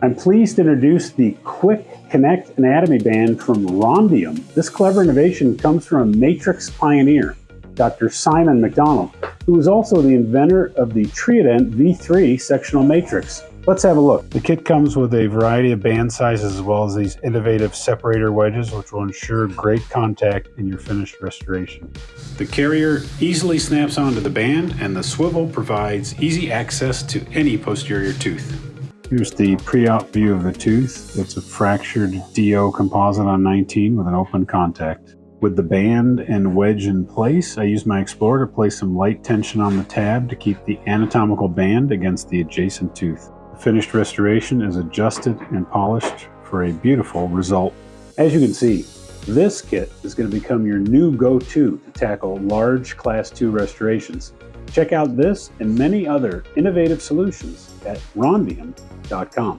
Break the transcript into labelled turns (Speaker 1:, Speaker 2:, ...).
Speaker 1: I'm pleased to introduce the Quick Connect Anatomy Band from Rondium. This clever innovation comes from a matrix pioneer, Dr. Simon McDonald, who is also the inventor of the Triodent V3 sectional matrix. Let's have a look. The kit comes with a variety of band sizes as well as these innovative separator wedges which will ensure great contact in your finished restoration. The carrier easily snaps onto the band and the swivel provides easy access to any posterior tooth. Here's the pre-op view of the tooth. It's a fractured DO composite on 19 with an open contact. With the band and wedge in place, I use my Explorer to place some light tension on the tab to keep the anatomical band against the adjacent tooth The finished restoration is adjusted and polished for a beautiful result. As you can see, this kit is going to become your new go-to to tackle large Class 2 restorations. Check out this and many other innovative solutions at rondium.com.